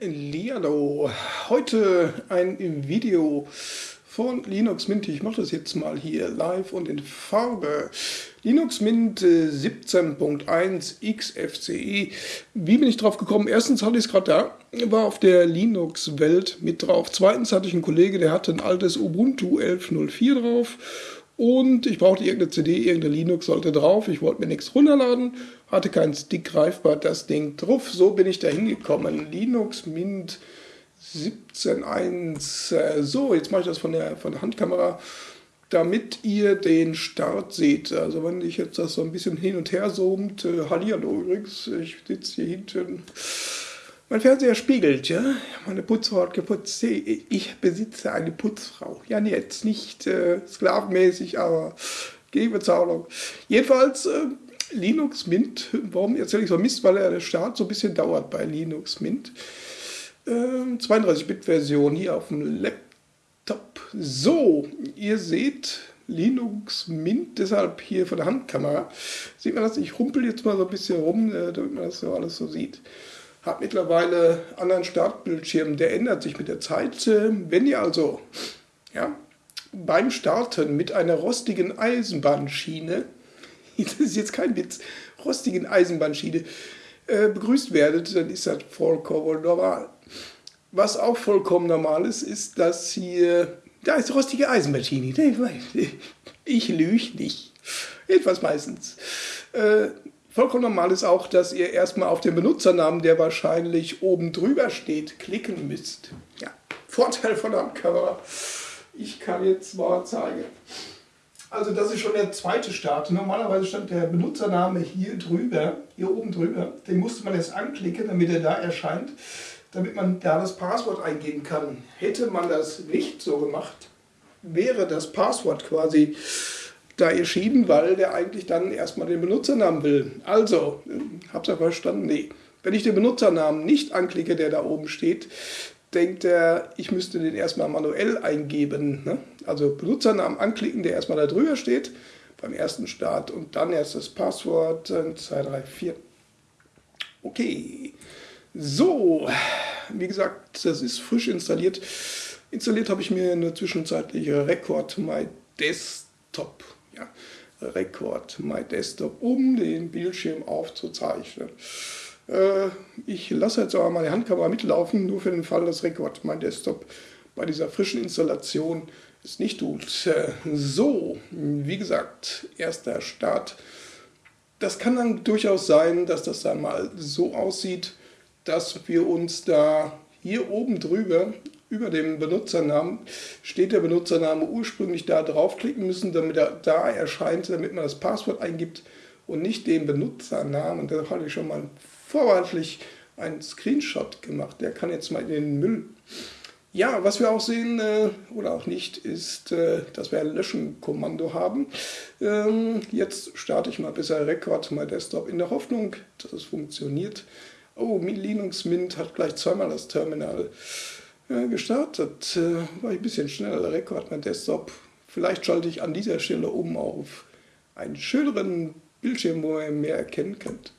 Lialo, heute ein Video von Linux Mint. Ich mache das jetzt mal hier live und in Farbe. Linux Mint 17.1 äh, XFCE. Wie bin ich drauf gekommen? Erstens hatte ich es gerade da, war auf der Linux-Welt mit drauf. Zweitens hatte ich einen Kollege, der hatte ein altes Ubuntu 11.04 drauf und ich brauchte irgendeine CD, irgendeine Linux sollte drauf. Ich wollte mir nichts runterladen, hatte keinen Stick greifbar, das Ding drauf. So bin ich da hingekommen. Linux Mint 17.1. Äh, so, jetzt mache ich das von der, von der Handkamera, damit ihr den Start seht. Also wenn ich jetzt das so ein bisschen hin und her zoomt, äh, Hallihallo übrigens, ich sitze hier hinten mein Fernseher spiegelt, ja. Meine Putzfrau hat geputzt. Ich besitze eine Putzfrau. Ja, jetzt nicht äh, sklavenmäßig, aber gegen. Jedenfalls äh, Linux Mint. Warum erzähle ich so Mist? Weil der Start so ein bisschen dauert bei Linux Mint. Äh, 32-Bit-Version hier auf dem Laptop. So, ihr seht Linux Mint, deshalb hier von der Handkamera. Sieht man das? Ich rumpel jetzt mal so ein bisschen rum, äh, damit man das so alles so sieht hat mittlerweile anderen Startbildschirm, der ändert sich mit der Zeit. Wenn ihr also ja, beim Starten mit einer rostigen Eisenbahnschiene, das ist jetzt kein Witz, rostigen Eisenbahnschiene äh, begrüßt werdet, dann ist das vollkommen normal. Was auch vollkommen normal ist, ist, dass hier, da ist rostige Eisenbahnschiene. Ich lüge nicht. Jedenfalls meistens. Äh, Vollkommen normal ist auch, dass ihr erstmal auf den Benutzernamen, der wahrscheinlich oben drüber steht, klicken müsst. Ja, Vorteil von der Kamera. Ich kann jetzt mal zeigen. Also das ist schon der zweite Start. Normalerweise stand der Benutzername hier drüber, hier oben drüber. Den musste man jetzt anklicken, damit er da erscheint, damit man da das Passwort eingeben kann. Hätte man das nicht so gemacht, wäre das Passwort quasi da erschienen, weil der eigentlich dann erstmal den Benutzernamen will. Also, habt ihr verstanden? Nee. Wenn ich den Benutzernamen nicht anklicke, der da oben steht, denkt er, ich müsste den erstmal manuell eingeben. Ne? Also Benutzernamen anklicken, der erstmal da drüber steht beim ersten Start und dann erst das Passwort 2, 3, 4. Okay. So, wie gesagt, das ist frisch installiert. Installiert habe ich mir eine zwischenzeitliche Record My Desktop ja, Record My Desktop, um den Bildschirm aufzuzeichnen. Äh, ich lasse jetzt aber meine Handkamera mitlaufen, nur für den Fall, dass Record My Desktop bei dieser frischen Installation es nicht tut. Äh, so, wie gesagt, erster Start. Das kann dann durchaus sein, dass das dann mal so aussieht, dass wir uns da hier oben drüber über dem Benutzernamen steht der Benutzername ursprünglich da draufklicken müssen, damit er da erscheint, damit man das Passwort eingibt und nicht den Benutzernamen. Da hatte ich schon mal vorwärtlich einen Screenshot gemacht. Der kann jetzt mal in den Müll. Ja, was wir auch sehen äh, oder auch nicht, ist, äh, dass wir ein Löschen-Kommando haben. Ähm, jetzt starte ich mal besser Record My Desktop in der Hoffnung, dass es funktioniert. Oh, Linux Mint hat gleich zweimal das Terminal gestartet. Äh, war ich ein bisschen schneller, Rekord mein Desktop. Vielleicht schalte ich an dieser Stelle um auf einen schöneren Bildschirm, wo ihr mehr erkennen könnt.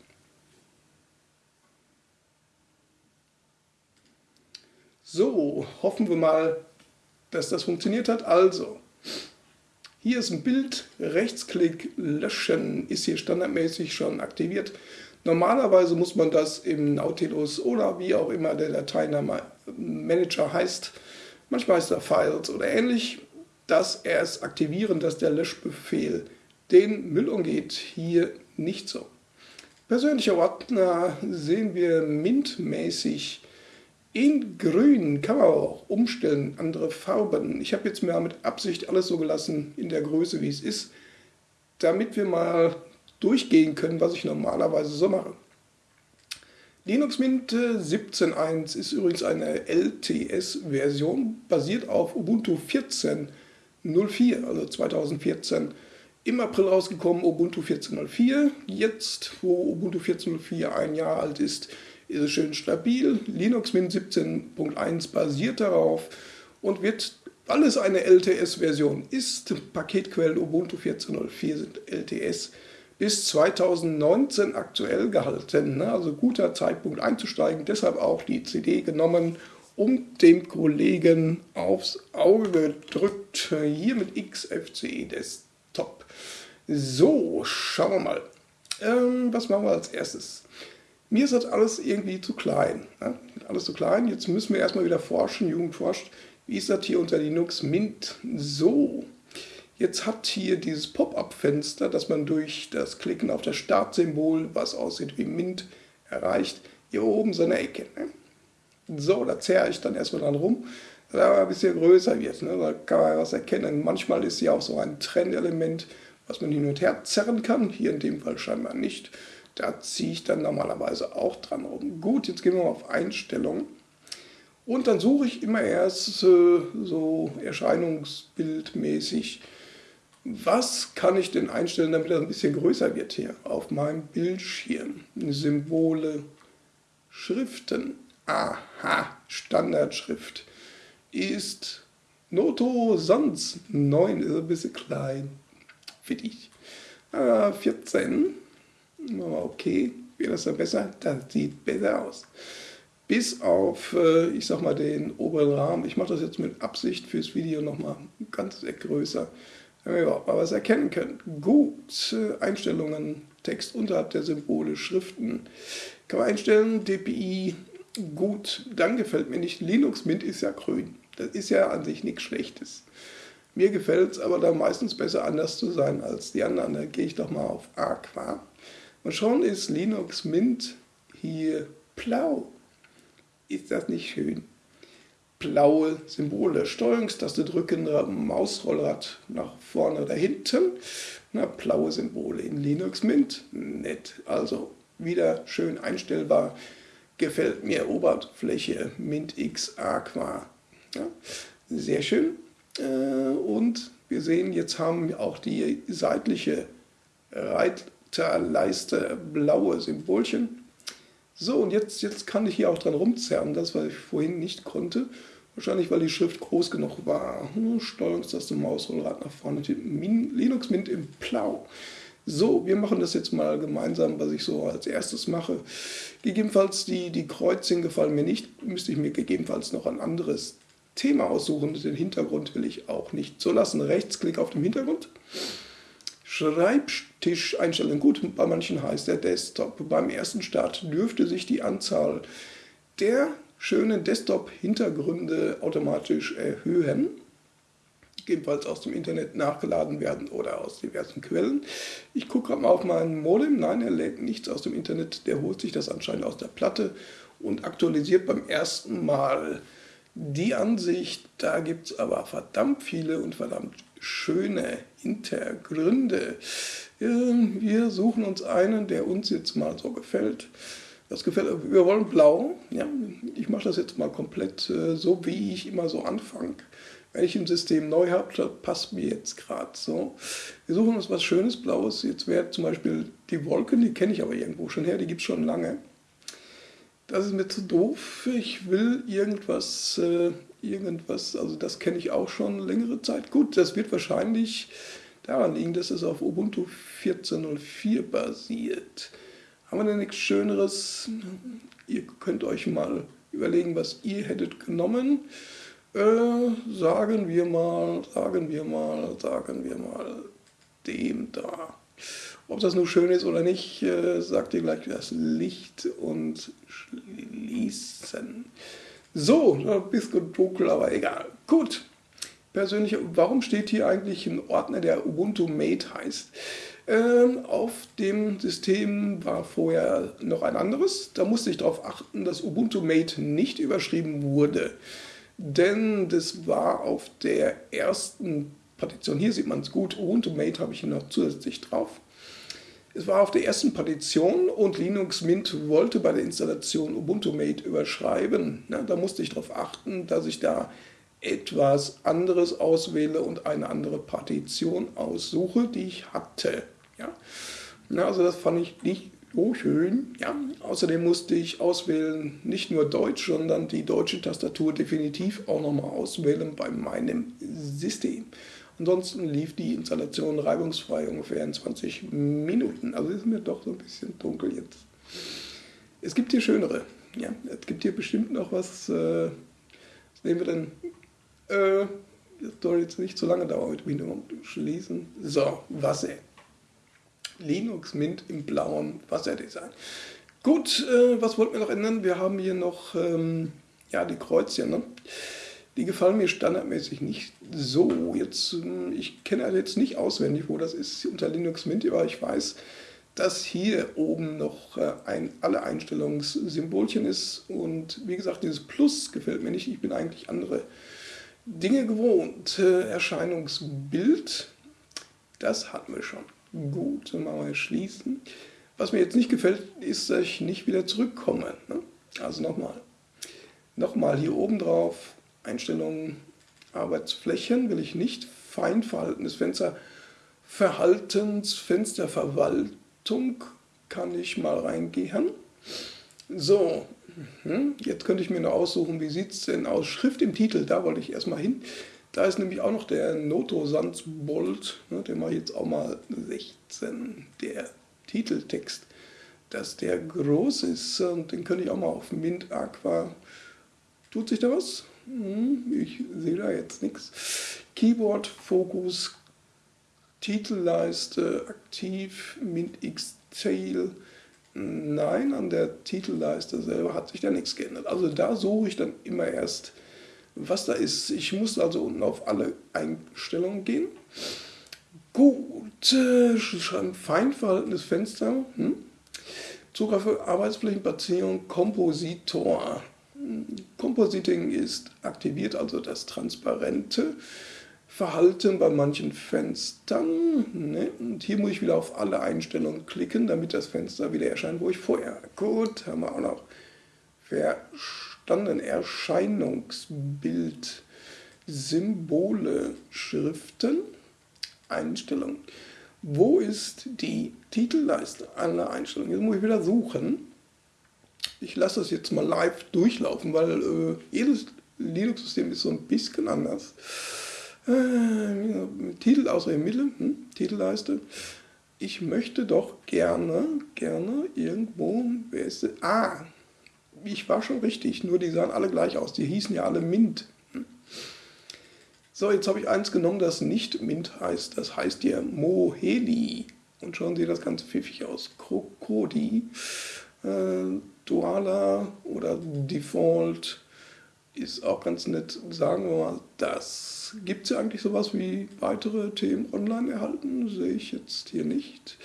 So, hoffen wir mal, dass das funktioniert hat. Also, hier ist ein Bild, Rechtsklick löschen, ist hier standardmäßig schon aktiviert. Normalerweise muss man das im Nautilus oder wie auch immer der Dateiname-Manager heißt, manchmal heißt er Files oder ähnlich, das erst aktivieren, dass der Löschbefehl den Müll umgeht. Hier nicht so. Persönlicher Ordner sehen wir mintmäßig in grün, kann man auch umstellen, andere Farben. Ich habe jetzt mal mit Absicht alles so gelassen in der Größe, wie es ist, damit wir mal durchgehen können, was ich normalerweise so mache. Linux Mint 17.1 ist übrigens eine LTS-Version, basiert auf Ubuntu 14.04, also 2014 im April rausgekommen, Ubuntu 14.04. Jetzt, wo Ubuntu 14.04 ein Jahr alt ist, ist es schön stabil. Linux Mint 17.1 basiert darauf und wird, weil es eine LTS-Version ist, Paketquellen Ubuntu 14.04 sind LTS, bis 2019 aktuell gehalten. Ne? Also guter Zeitpunkt einzusteigen. Deshalb auch die CD genommen und dem Kollegen aufs Auge gedrückt. Hier mit XFCE Desktop. So, schauen wir mal. Ähm, was machen wir als erstes? Mir ist das alles irgendwie zu klein. Ne? Alles zu klein. Jetzt müssen wir erstmal wieder forschen. Jugend forscht. Wie ist das hier unter Linux Mint? So, Jetzt hat hier dieses Pop-up-Fenster, das man durch das Klicken auf das Startsymbol, was aussieht wie Mint, erreicht, hier oben so eine Ecke. Ne? So, da zerre ich dann erstmal dran rum, er ein bisschen größer wird. Ne? Da kann man was erkennen. Manchmal ist hier auch so ein Trennelement, was man hin und her zerren kann. Hier in dem Fall scheinbar nicht. Da ziehe ich dann normalerweise auch dran rum. Gut, jetzt gehen wir mal auf Einstellungen. Und dann suche ich immer erst äh, so erscheinungsbildmäßig was kann ich denn einstellen, damit er ein bisschen größer wird hier auf meinem Bildschirm? Symbole, Schriften. Aha, Standardschrift ist Noto Sans 9, ist ein bisschen klein. Für dich. Ah, 14. Okay, wird das dann besser? Das sieht besser aus. Bis auf, äh, ich sag mal, den oberen Rahmen. Ich mache das jetzt mit Absicht fürs Video nochmal ganz größer wenn wir überhaupt mal was erkennen können. Gut, Einstellungen, Text unterhalb der Symbole, Schriften. Kann man einstellen, DPI, gut, dann gefällt mir nicht. Linux Mint ist ja grün. Das ist ja an sich nichts Schlechtes. Mir gefällt es aber dann meistens besser anders zu sein als die anderen. Da gehe ich doch mal auf Aqua. Und schon ist Linux Mint hier blau. Ist das nicht schön? Blaue Symbole. Steuerungstaste drücken, Mausrollrad nach vorne oder hinten. Na, blaue Symbole in Linux Mint. Nett. Also wieder schön einstellbar. Gefällt mir Oberfläche Mint X Aqua. Ja, sehr schön. Äh, und wir sehen, jetzt haben wir auch die seitliche Reiterleiste blaue Symbolchen. So, und jetzt, jetzt kann ich hier auch dran rumzerren, das, was ich vorhin nicht konnte. Wahrscheinlich, weil die Schrift groß genug war. Hm, Steuerungstaste, Mausrollrad nach vorne. Linux Mint im Plau. So, wir machen das jetzt mal gemeinsam, was ich so als erstes mache. Gegebenenfalls die, die Kreuzchen gefallen mir nicht, müsste ich mir gegebenenfalls noch ein anderes Thema aussuchen. Den Hintergrund will ich auch nicht so lassen. Rechtsklick auf dem Hintergrund. Schreibtisch einstellen. Gut, bei manchen heißt der Desktop. Beim ersten Start dürfte sich die Anzahl der schönen Desktop-Hintergründe automatisch erhöhen. Ebenfalls aus dem Internet nachgeladen werden oder aus diversen Quellen. Ich gucke gerade mal auf meinen Modem. Nein, er lädt nichts aus dem Internet. Der holt sich das anscheinend aus der Platte und aktualisiert beim ersten Mal die Ansicht. Da gibt es aber verdammt viele und verdammt schöne Hintergründe. Wir suchen uns einen, der uns jetzt mal so gefällt. Das gefällt, wir wollen blau. Ja, ich mache das jetzt mal komplett äh, so, wie ich immer so anfange. Wenn ich im System neu habe, das passt mir jetzt gerade so. Wir suchen uns was Schönes, Blaues. Jetzt wäre zum Beispiel die Wolken, die kenne ich aber irgendwo schon her, die gibt es schon lange. Das ist mir zu doof. Ich will irgendwas, äh, irgendwas, also das kenne ich auch schon längere Zeit. Gut, das wird wahrscheinlich daran liegen, dass es auf Ubuntu 14.04 basiert. Haben wir denn nichts Schöneres? Ihr könnt euch mal überlegen, was ihr hättet genommen. Äh, sagen wir mal, sagen wir mal, sagen wir mal dem da. Ob das nun schön ist oder nicht, äh, sagt ihr gleich das Licht und schließen. So, ein bisschen dunkel, aber egal. Gut. Persönlich, warum steht hier eigentlich ein Ordner, der Ubuntu Mate heißt? Ähm, auf dem System war vorher noch ein anderes. Da musste ich darauf achten, dass Ubuntu Mate nicht überschrieben wurde. Denn das war auf der ersten Partition, hier sieht man es gut, Ubuntu Mate habe ich noch zusätzlich drauf. Es war auf der ersten Partition und Linux Mint wollte bei der Installation Ubuntu Mate überschreiben. Na, da musste ich darauf achten, dass ich da etwas anderes auswähle und eine andere Partition aussuche, die ich hatte. Ja? Na, also das fand ich nicht so schön. Ja? Außerdem musste ich auswählen, nicht nur Deutsch, sondern die deutsche Tastatur definitiv auch nochmal auswählen bei meinem System. Ansonsten lief die Installation reibungsfrei ungefähr in 20 Minuten. Also ist mir doch so ein bisschen dunkel jetzt. Es gibt hier schönere. Ja, es gibt hier bestimmt noch was. Äh, was nehmen wir denn? Äh, das soll jetzt nicht zu lange dauern mit Windows schließen. So, Wasser. Linux Mint im blauen Wasserdesign. Gut, äh, was wollten wir noch ändern? Wir haben hier noch ähm, ja, die Kreuzchen. Ne? Die gefallen mir standardmäßig nicht so. Jetzt, ähm, ich kenne jetzt nicht auswendig, wo das ist unter Linux Mint, aber ich weiß, dass hier oben noch äh, ein alle Einstellungssymbolchen ist. Und wie gesagt, dieses Plus gefällt mir nicht. Ich bin eigentlich andere Dinge gewohnt. Äh, Erscheinungsbild, das hatten wir schon. Gut, dann machen wir schließen. Was mir jetzt nicht gefällt, ist, dass ich nicht wieder zurückkomme. Ne? Also nochmal. Nochmal hier oben drauf, Einstellungen, Arbeitsflächen will ich nicht. Feinverhaltenes Fenster, Verhaltensfensterverwaltung kann ich mal reingehen. So, mhm, jetzt könnte ich mir noch aussuchen, wie sieht es denn aus? Schrift im Titel, da wollte ich erstmal hin. Da ist nämlich auch noch der Noto Sandsbold, ne, den mache ich jetzt auch mal 16, der Titeltext, dass der groß ist und den könnte ich auch mal auf Mint Aqua. Tut sich da was? Hm, ich sehe da jetzt nichts. Keyboard, Fokus, Titelleiste, aktiv, Mint X Tail. Nein, an der Titelleiste selber hat sich da nichts geändert. Also da suche ich dann immer erst, was da ist. Ich muss also unten auf alle Einstellungen gehen. Gut, äh, schreiben feinverhaltenes Fenster. Hm? Zugriff Arbeitsflächenplatzierung, Kompositor. Compositing ist aktiviert, also das transparente Verhalten bei manchen Fenstern. Ne? Und hier muss ich wieder auf alle Einstellungen klicken, damit das Fenster wieder erscheint, wo ich vorher. Gut, haben wir auch noch verstanden. Erscheinungsbild, Symbole, Schriften. Einstellungen. Wo ist die Titelleiste einer Einstellung? Jetzt muss ich wieder suchen. Ich lasse das jetzt mal live durchlaufen, weil äh, jedes Linux-System ist so ein bisschen anders. Äh, Titel außer im Mittel, hm, Titelleiste. Ich möchte doch gerne, gerne irgendwo, wer ist das? Ah, ich war schon richtig, nur die sahen alle gleich aus. Die hießen ja alle Mint. So, jetzt habe ich eins genommen, das nicht Mint heißt. Das heißt hier Moheli. Und schauen Sie das ganz pfiffig aus. Krokodi, äh, Duala oder Default ist auch ganz nett. Sagen wir mal, das. Gibt es ja eigentlich sowas wie weitere Themen online erhalten? Sehe ich jetzt hier nicht.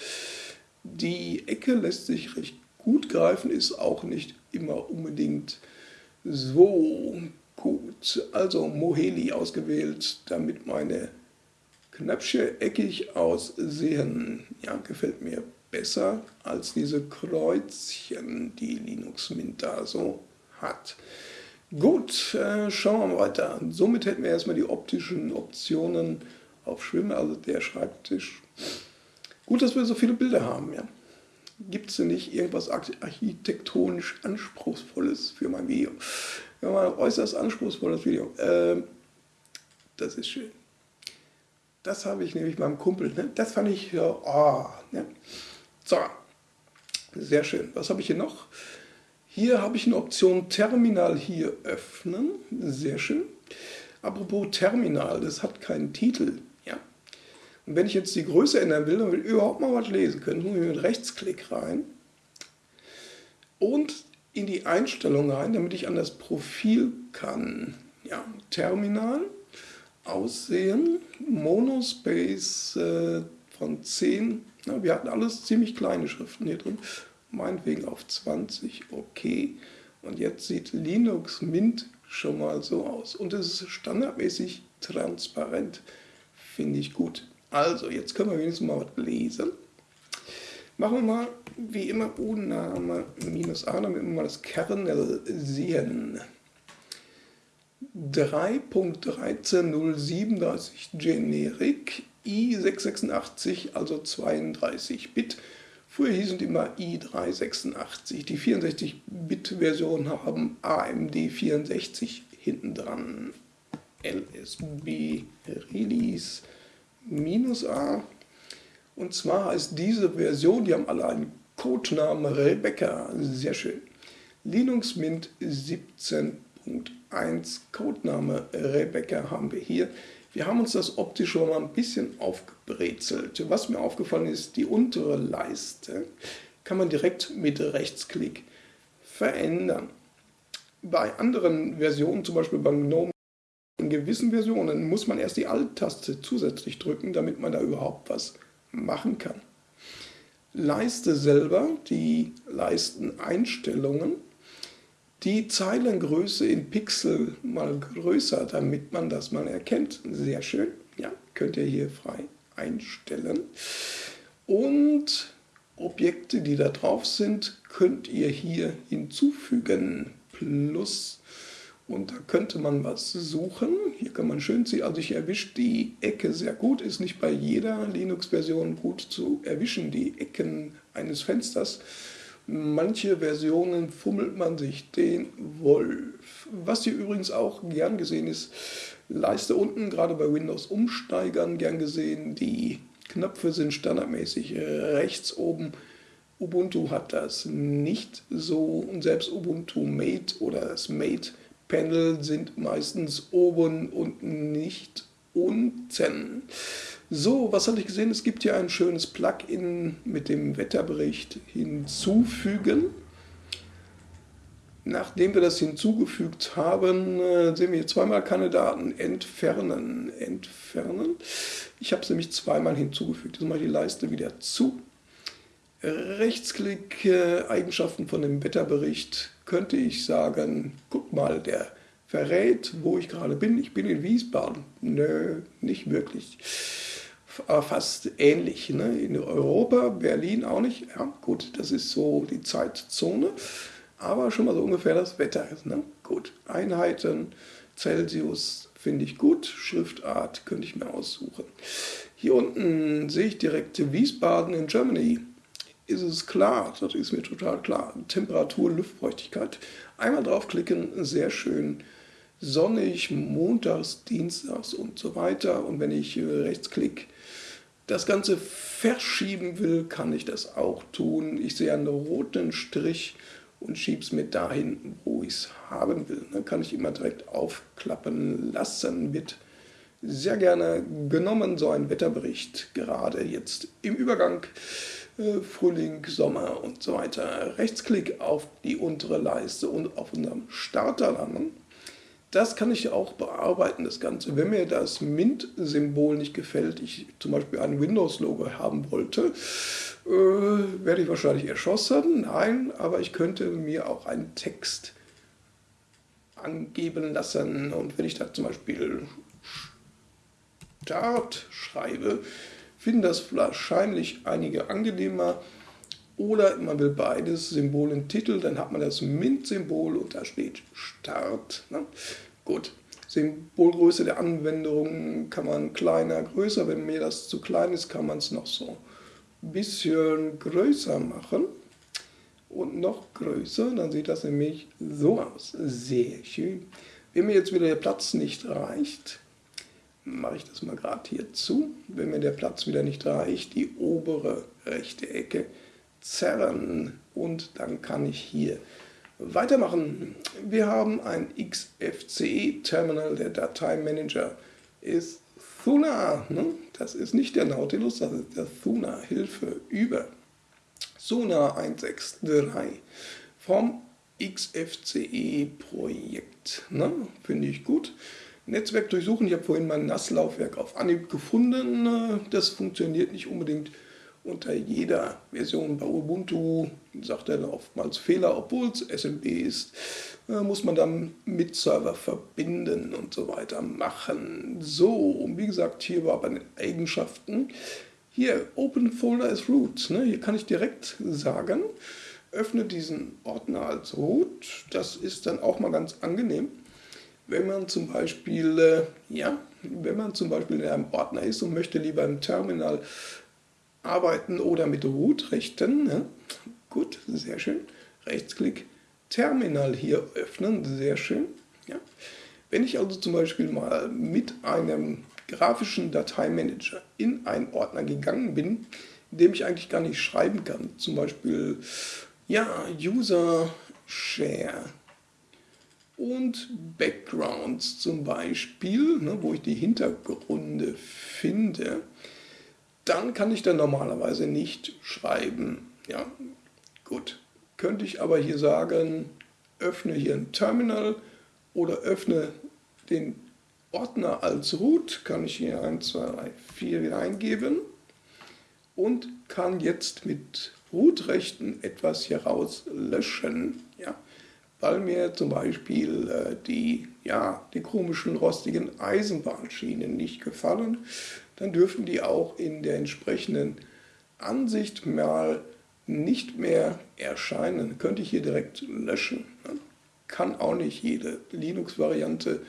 Die Ecke lässt sich recht gut greifen, ist auch nicht immer unbedingt so Gut, also Moheli ausgewählt, damit meine Knöpfchen eckig aussehen. Ja, gefällt mir besser als diese Kreuzchen, die Linux Mint da so hat. Gut, äh, schauen wir mal weiter. Somit hätten wir erstmal die optischen Optionen auf Schwimmen, also der Schreibtisch. Gut, dass wir so viele Bilder haben, ja. Gibt es denn nicht irgendwas architektonisch Anspruchsvolles für mein Video? Ja, mal äußerst anspruchsvolles Video. Ähm, das ist schön. Das habe ich nämlich meinem Kumpel. Ne? Das fand ich ja. Oh, ne? So, sehr schön. Was habe ich hier noch? Hier habe ich eine Option Terminal hier öffnen. Sehr schön. Apropos Terminal, das hat keinen Titel. Und wenn ich jetzt die Größe ändern will, dann will ich überhaupt mal was lesen können, muss ich mit Rechtsklick rein. Und in die Einstellung rein, damit ich an das Profil kann. Ja, Terminal, Aussehen, Monospace äh, von 10. Ja, wir hatten alles ziemlich kleine Schriften hier drin. Meinetwegen auf 20, okay. Und jetzt sieht Linux Mint schon mal so aus. Und es ist standardmäßig transparent. Finde ich gut. Also, jetzt können wir wenigstens mal was lesen. Machen wir mal wie immer U-Name minus A, damit wir mal das Kernel sehen. 3.13037 Generic i686, also 32 Bit. Früher hießen die immer i386. Die 64-Bit-Version haben AMD 64 hinten dran. LSB Release minus A. Und zwar heißt diese Version, die haben alle einen Codenamen Rebecca, sehr schön. Linux Mint 17.1 Codename Rebecca haben wir hier. Wir haben uns das optisch schon mal ein bisschen aufgebrezelt. Was mir aufgefallen ist, die untere Leiste kann man direkt mit Rechtsklick verändern. Bei anderen Versionen, zum Beispiel beim GNOME, in gewissen Versionen muss man erst die Alt-Taste zusätzlich drücken, damit man da überhaupt was machen kann. Leiste selber, die Leisteneinstellungen, die Zeilengröße in Pixel mal größer, damit man das mal erkennt. Sehr schön. Ja, könnt ihr hier frei einstellen. Und Objekte, die da drauf sind, könnt ihr hier hinzufügen. Plus. Und da könnte man was suchen. Hier kann man schön sehen, also ich erwische die Ecke sehr gut. Ist nicht bei jeder Linux-Version gut zu erwischen, die Ecken eines Fensters. Manche Versionen fummelt man sich den Wolf. Was hier übrigens auch gern gesehen ist, Leiste unten, gerade bei Windows Umsteigern gern gesehen. Die Knöpfe sind standardmäßig rechts oben. Ubuntu hat das nicht so und selbst Ubuntu Mate oder das Mate Panel sind meistens oben und nicht unten. So, was hatte ich gesehen? Es gibt hier ein schönes Plugin mit dem Wetterbericht hinzufügen. Nachdem wir das hinzugefügt haben, äh, sehen wir hier zweimal keine Daten. Entfernen, entfernen. Ich habe es nämlich zweimal hinzugefügt. Jetzt mache ich die Leiste wieder zu. Rechtsklick, äh, Eigenschaften von dem Wetterbericht, könnte ich sagen, guck mal, der verrät, wo ich gerade bin. Ich bin in Wiesbaden. Nö, nicht wirklich fast ähnlich. Ne? In Europa, Berlin auch nicht. Ja, gut, das ist so die Zeitzone, aber schon mal so ungefähr das Wetter. Ne? Gut, Einheiten, Celsius finde ich gut, Schriftart könnte ich mir aussuchen. Hier unten sehe ich direkt Wiesbaden in Germany. Ist es klar, das ist mir total klar. Temperatur, Luftfeuchtigkeit. Einmal draufklicken, sehr schön sonnig, montags, dienstags und so weiter. Und wenn ich rechtsklick das Ganze verschieben will, kann ich das auch tun. Ich sehe einen roten Strich und schiebe es mir dahin, wo ich es haben will. Dann kann ich immer direkt aufklappen lassen. Wird sehr gerne genommen, so ein Wetterbericht, gerade jetzt im Übergang äh, Frühling, Sommer und so weiter. Rechtsklick auf die untere Leiste und auf unserem Starter landen. Das kann ich auch bearbeiten, das Ganze. Wenn mir das Mint-Symbol nicht gefällt, ich zum Beispiel ein Windows-Logo haben wollte, äh, werde ich wahrscheinlich erschossen. Nein, aber ich könnte mir auch einen Text angeben lassen. Und wenn ich da zum Beispiel Start schreibe, finden das wahrscheinlich einige angenehmer. Oder man will beides, Symbol und Titel, dann hat man das Mint-Symbol und da steht Start. Ne? Gut, Symbolgröße der Anwendung kann man kleiner, größer. Wenn mir das zu klein ist, kann man es noch so ein bisschen größer machen. Und noch größer, dann sieht das nämlich so aus. Sehr schön. Wenn mir jetzt wieder der Platz nicht reicht, mache ich das mal gerade hier zu. Wenn mir der Platz wieder nicht reicht, die obere rechte Ecke zerren und dann kann ich hier weitermachen. Wir haben ein XFCE-Terminal, der Dateimanager ist Thuna. Ne? Das ist nicht der Nautilus, das ist der Thuna, Hilfe über Suna 163 vom XFCE-Projekt. Ne? Finde ich gut. Netzwerk durchsuchen, ich habe vorhin mein NAS-Laufwerk auf Anhieb gefunden. Das funktioniert nicht unbedingt unter jeder Version bei Ubuntu sagt er oftmals Fehler, obwohl es SMB ist, äh, muss man dann mit Server verbinden und so weiter machen. So, und wie gesagt, hier war bei den Eigenschaften, hier Open Folder as Root, ne? hier kann ich direkt sagen, öffne diesen Ordner als Root, das ist dann auch mal ganz angenehm. Wenn man zum Beispiel, äh, ja, wenn man zum Beispiel in einem Ordner ist und möchte lieber im Terminal arbeiten oder mit Root-Rechten. Ne? Gut, sehr schön. Rechtsklick, Terminal hier öffnen, sehr schön. Ja. Wenn ich also zum Beispiel mal mit einem grafischen Dateimanager in einen Ordner gegangen bin, in dem ich eigentlich gar nicht schreiben kann. Zum Beispiel, ja, User Share und Backgrounds zum Beispiel, ne, wo ich die Hintergründe finde, dann kann ich da normalerweise nicht schreiben. Ja, gut. Könnte ich aber hier sagen, öffne hier ein Terminal oder öffne den Ordner als Root, kann ich hier 1, 2, 3, 4 wieder eingeben und kann jetzt mit Root-Rechten etwas hier rauslöschen. Ja weil mir zum Beispiel äh, die, ja, die komischen rostigen Eisenbahnschienen nicht gefallen, dann dürfen die auch in der entsprechenden Ansicht mal nicht mehr erscheinen. Könnte ich hier direkt löschen. Kann auch nicht jede Linux-Variante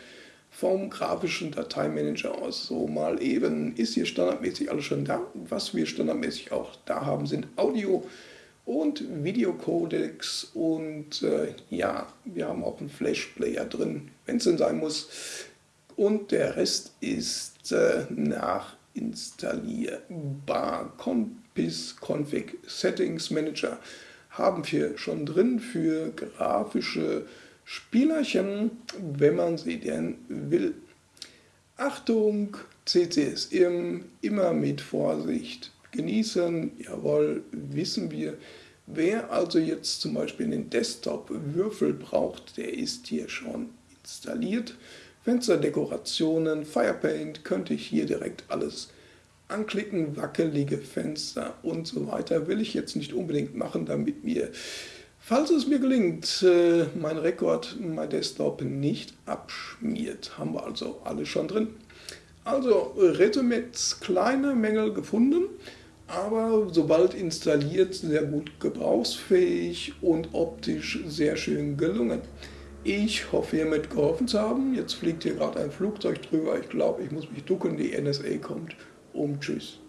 vom grafischen Dateimanager aus so mal eben. Ist hier standardmäßig alles schon da. Was wir standardmäßig auch da haben, sind Audio- und Videocodecs und äh, ja, wir haben auch einen Flash-Player drin, wenn es denn sein muss. Und der Rest ist äh, nachinstallierbar. Compis Config Settings Manager haben wir schon drin für grafische Spielerchen, wenn man sie denn will. Achtung, CCSM immer mit Vorsicht genießen. Jawohl, wissen wir. Wer also jetzt zum Beispiel einen Desktop-Würfel braucht, der ist hier schon installiert. Fensterdekorationen, Firepaint könnte ich hier direkt alles anklicken, wackelige Fenster und so weiter. Will ich jetzt nicht unbedingt machen, damit mir, falls es mir gelingt, äh, mein Rekord, mein Desktop nicht abschmiert. Haben wir also alles schon drin. Also Resümee, kleine Mängel gefunden aber sobald installiert sehr gut gebrauchsfähig und optisch sehr schön gelungen. Ich hoffe hiermit geholfen zu haben. Jetzt fliegt hier gerade ein Flugzeug drüber. Ich glaube, ich muss mich ducken. Die NSA kommt. Um Tschüss.